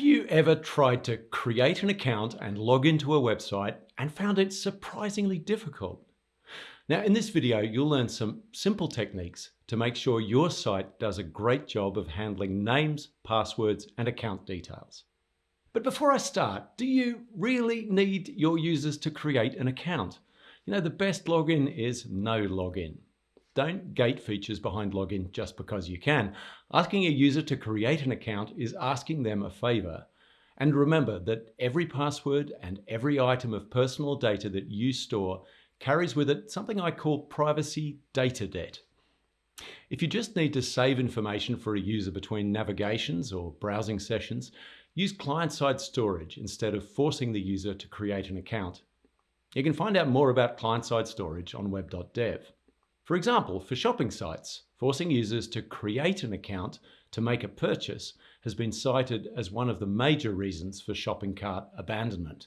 Have you ever tried to create an account and log into a website and found it surprisingly difficult? Now in this video, you'll learn some simple techniques to make sure your site does a great job of handling names, passwords, and account details. But before I start, do you really need your users to create an account? You know, the best login is no login. Don't gate features behind login just because you can. Asking a user to create an account is asking them a favor. And remember that every password and every item of personal data that you store carries with it something I call privacy data debt. If you just need to save information for a user between navigations or browsing sessions, use client-side storage instead of forcing the user to create an account. You can find out more about client-side storage on web.dev. For example, for shopping sites, forcing users to create an account to make a purchase has been cited as one of the major reasons for shopping cart abandonment.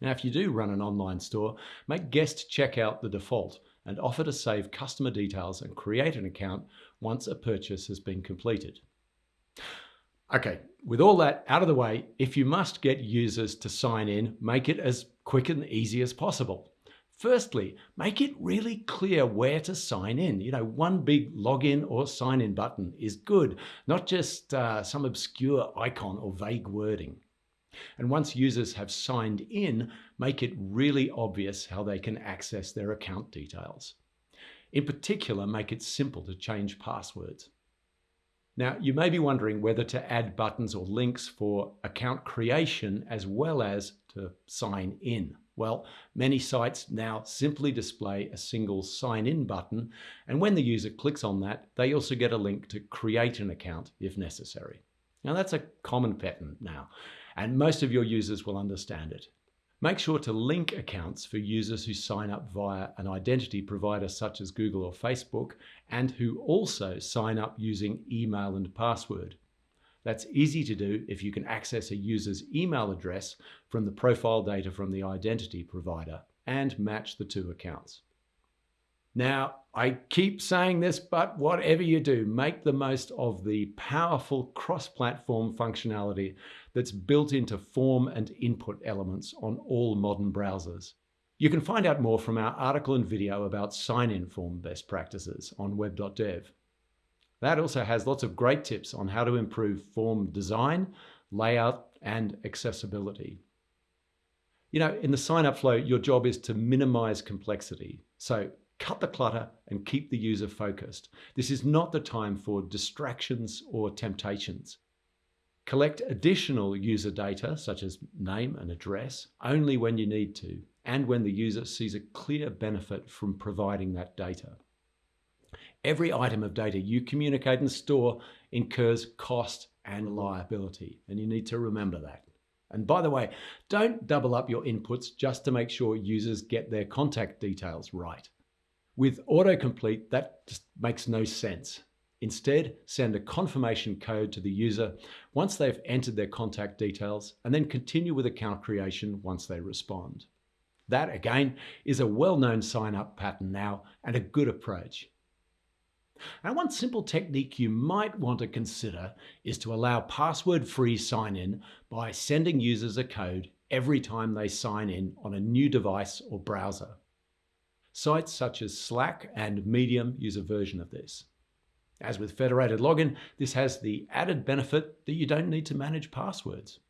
Now, if you do run an online store, make guest checkout the default and offer to save customer details and create an account once a purchase has been completed. Okay, with all that out of the way, if you must get users to sign in, make it as quick and easy as possible. Firstly, make it really clear where to sign in. You know, one big login or sign in button is good, not just uh, some obscure icon or vague wording. And once users have signed in, make it really obvious how they can access their account details. In particular, make it simple to change passwords. Now, you may be wondering whether to add buttons or links for account creation as well as to sign in. Well, many sites now simply display a single sign in button, and when the user clicks on that, they also get a link to create an account if necessary. Now that's a common pattern now, and most of your users will understand it. Make sure to link accounts for users who sign up via an identity provider such as Google or Facebook, and who also sign up using email and password. That's easy to do if you can access a user's email address from the profile data from the identity provider and match the two accounts. Now, I keep saying this, but whatever you do, make the most of the powerful cross-platform functionality that's built into form and input elements on all modern browsers. You can find out more from our article and video about sign-in form best practices on web.dev. That also has lots of great tips on how to improve form design, layout, and accessibility. You know, in the sign up flow, your job is to minimize complexity. So cut the clutter and keep the user focused. This is not the time for distractions or temptations. Collect additional user data, such as name and address, only when you need to, and when the user sees a clear benefit from providing that data. Every item of data you communicate and store incurs cost and liability, and you need to remember that. And by the way, don't double up your inputs just to make sure users get their contact details right. With autocomplete, that just makes no sense. Instead, send a confirmation code to the user once they've entered their contact details and then continue with account creation once they respond. That, again, is a well-known sign-up pattern now and a good approach. And one simple technique you might want to consider is to allow password-free sign-in by sending users a code every time they sign in on a new device or browser. Sites such as Slack and Medium use a version of this. As with federated login, this has the added benefit that you don't need to manage passwords.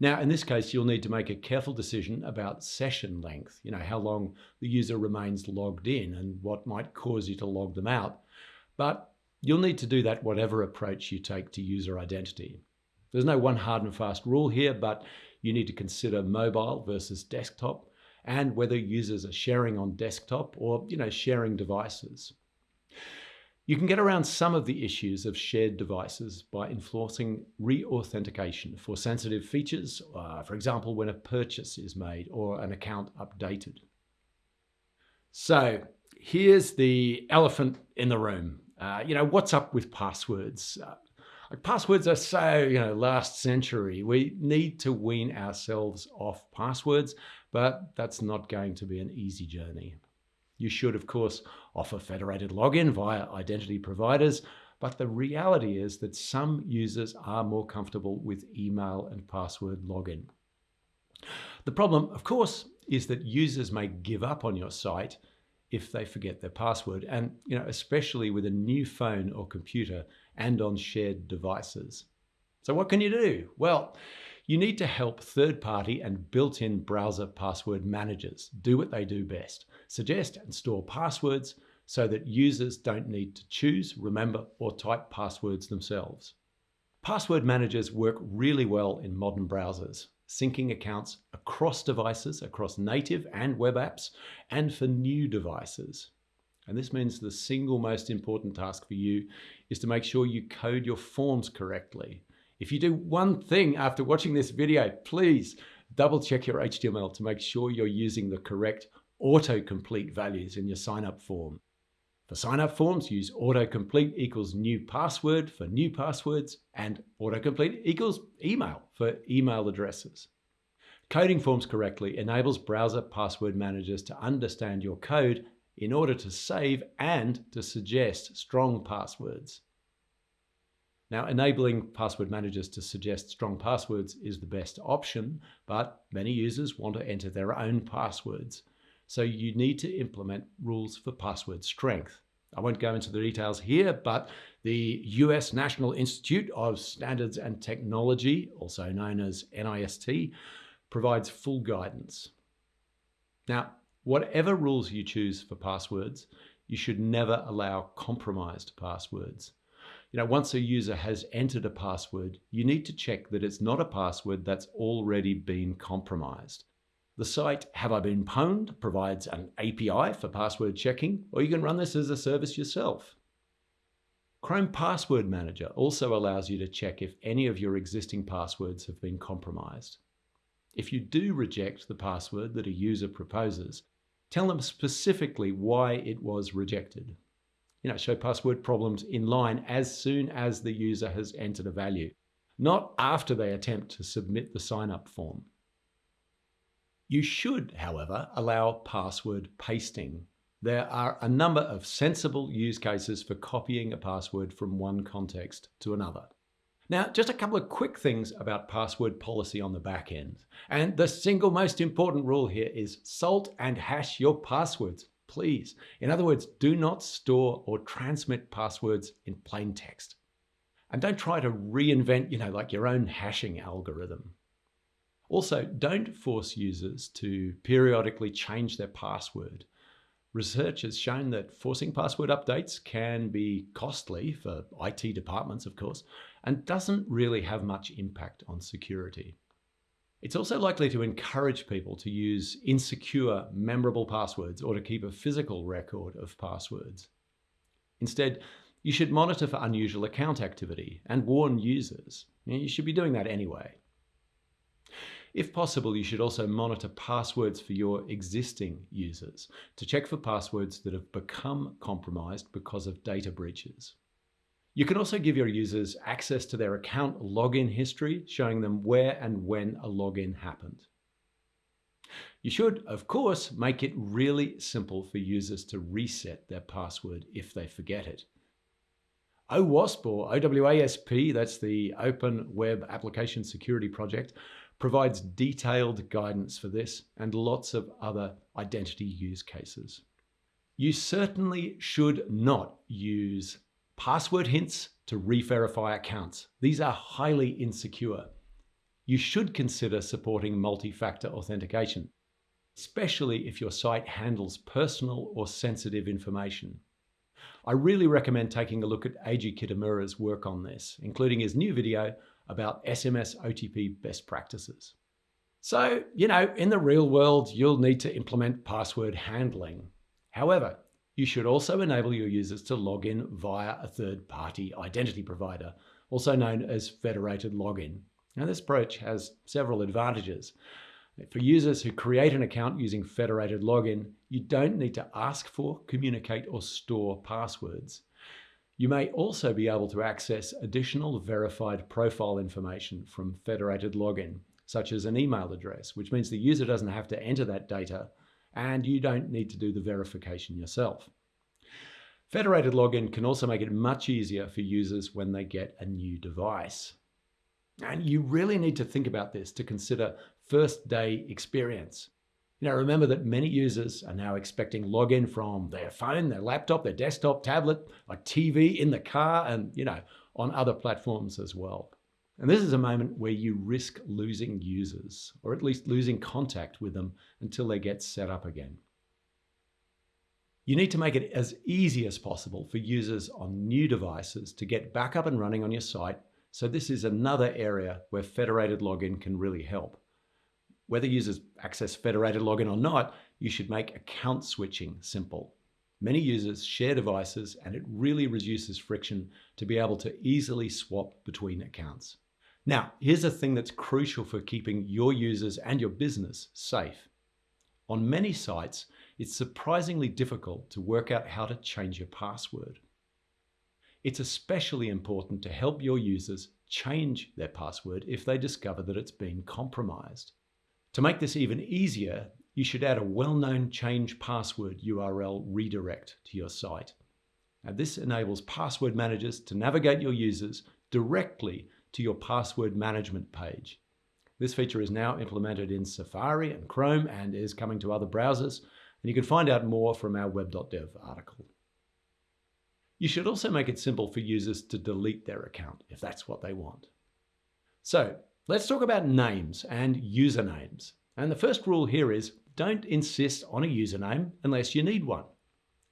Now, in this case, you'll need to make a careful decision about session length, you know, how long the user remains logged in and what might cause you to log them out. But you'll need to do that whatever approach you take to user identity. There's no one hard and fast rule here, but you need to consider mobile versus desktop and whether users are sharing on desktop or, you know, sharing devices. You can get around some of the issues of shared devices by enforcing re-authentication for sensitive features, uh, for example, when a purchase is made or an account updated. So here's the elephant in the room. Uh, you know, what's up with passwords? Uh, passwords are so, you know, last century. We need to wean ourselves off passwords, but that's not going to be an easy journey. You should, of course, offer federated login via identity providers, But the reality is that some users are more comfortable with email and password login. The problem, of course, is that users may give up on your site if they forget their password, and you know, especially with a new phone or computer and on shared devices. So what can you do? Well, you need to help third-party and built-in browser password managers do what they do best. Suggest and store passwords so that users don't need to choose, remember, or type passwords themselves. Password managers work really well in modern browsers, syncing accounts across devices, across native and web apps, and for new devices. And this means the single most important task for you is to make sure you code your forms correctly if you do one thing after watching this video, please double check your HTML to make sure you're using the correct autocomplete values in your sign-up form. For sign-up forms, use autocomplete equals new password for new passwords and autocomplete equals email for email addresses. Coding forms correctly enables browser password managers to understand your code in order to save and to suggest strong passwords. Now, enabling password managers to suggest strong passwords is the best option, but many users want to enter their own passwords. So you need to implement rules for password strength. I won't go into the details here, but the US National Institute of Standards and Technology, also known as NIST, provides full guidance. Now, whatever rules you choose for passwords, you should never allow compromised passwords. You know, once a user has entered a password, you need to check that it's not a password that's already been compromised. The site Have I Been Pwned provides an API for password checking, or you can run this as a service yourself. Chrome Password Manager also allows you to check if any of your existing passwords have been compromised. If you do reject the password that a user proposes, tell them specifically why it was rejected you know, show password problems in line as soon as the user has entered a value, not after they attempt to submit the sign-up form. You should, however, allow password pasting. There are a number of sensible use cases for copying a password from one context to another. Now, just a couple of quick things about password policy on the back end. And the single most important rule here is salt and hash your passwords please. In other words, do not store or transmit passwords in plain text. And don't try to reinvent, you know, like your own hashing algorithm. Also, don't force users to periodically change their password. Research has shown that forcing password updates can be costly for IT departments, of course, and doesn't really have much impact on security. It's also likely to encourage people to use insecure, memorable passwords or to keep a physical record of passwords. Instead, you should monitor for unusual account activity and warn users. You should be doing that anyway. If possible, you should also monitor passwords for your existing users to check for passwords that have become compromised because of data breaches. You can also give your users access to their account login history, showing them where and when a login happened. You should, of course, make it really simple for users to reset their password if they forget it. OWASP or OWASP, that's the Open Web Application Security Project, provides detailed guidance for this and lots of other identity use cases. You certainly should not use Password hints to re-verify accounts. These are highly insecure. You should consider supporting multi-factor authentication, especially if your site handles personal or sensitive information. I really recommend taking a look at Eiji Kitamura's work on this, including his new video about SMS OTP best practices. So, you know, in the real world, you'll need to implement password handling. However, you should also enable your users to log in via a third-party identity provider, also known as federated login. Now this approach has several advantages. For users who create an account using federated login, you don't need to ask for, communicate or store passwords. You may also be able to access additional verified profile information from federated login, such as an email address, which means the user doesn't have to enter that data and you don't need to do the verification yourself. Federated login can also make it much easier for users when they get a new device. And you really need to think about this to consider first day experience. You know, remember that many users are now expecting login from their phone, their laptop, their desktop, tablet, a TV, in the car, and, you know, on other platforms as well. And this is a moment where you risk losing users, or at least losing contact with them until they get set up again. You need to make it as easy as possible for users on new devices to get back up and running on your site. So this is another area where federated login can really help. Whether users access federated login or not, you should make account switching simple. Many users share devices and it really reduces friction to be able to easily swap between accounts. Now, here's a thing that's crucial for keeping your users and your business safe. On many sites, it's surprisingly difficult to work out how to change your password. It's especially important to help your users change their password if they discover that it's been compromised. To make this even easier, you should add a well-known change password URL redirect to your site. Now, this enables password managers to navigate your users directly to your password management page. This feature is now implemented in Safari and Chrome and is coming to other browsers, and you can find out more from our web.dev article. You should also make it simple for users to delete their account if that's what they want. So Let's talk about names and usernames. And the first rule here is don't insist on a username unless you need one.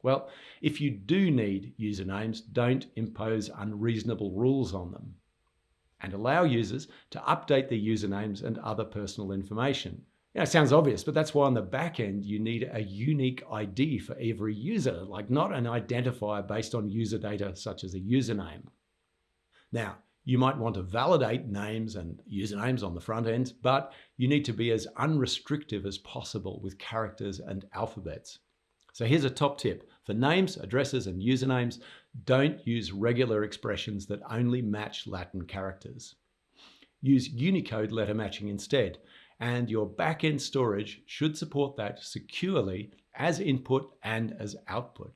Well, if you do need usernames, don't impose unreasonable rules on them. And allow users to update their usernames and other personal information. It sounds obvious, but that's why on the back end, you need a unique ID for every user, like not an identifier based on user data such as a username. Now, you might want to validate names and usernames on the front end, but you need to be as unrestrictive as possible with characters and alphabets. So here's a top tip. For names, addresses, and usernames, don't use regular expressions that only match Latin characters. Use Unicode letter matching instead, and your backend storage should support that securely as input and as output.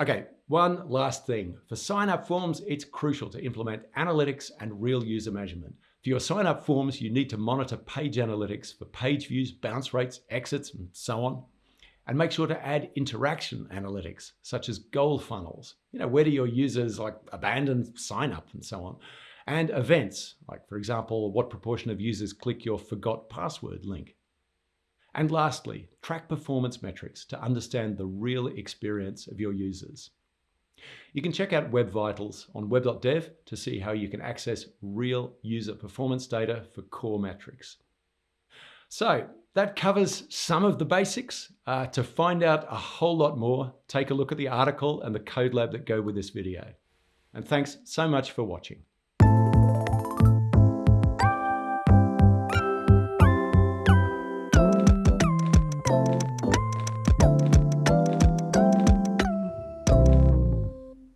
Okay, one last thing. For sign-up forms, it's crucial to implement analytics and real user measurement. For your sign-up forms, you need to monitor page analytics for page views, bounce rates, exits, and so on. And make sure to add interaction analytics, such as goal funnels. You know, where do your users like abandon sign up and so on. And events, like for example, what proportion of users click your forgot password link. And lastly, track performance metrics to understand the real experience of your users. You can check out Web Vitals on web.dev to see how you can access real user performance data for core metrics. So that covers some of the basics. Uh, to find out a whole lot more, take a look at the article and the code lab that go with this video. And thanks so much for watching.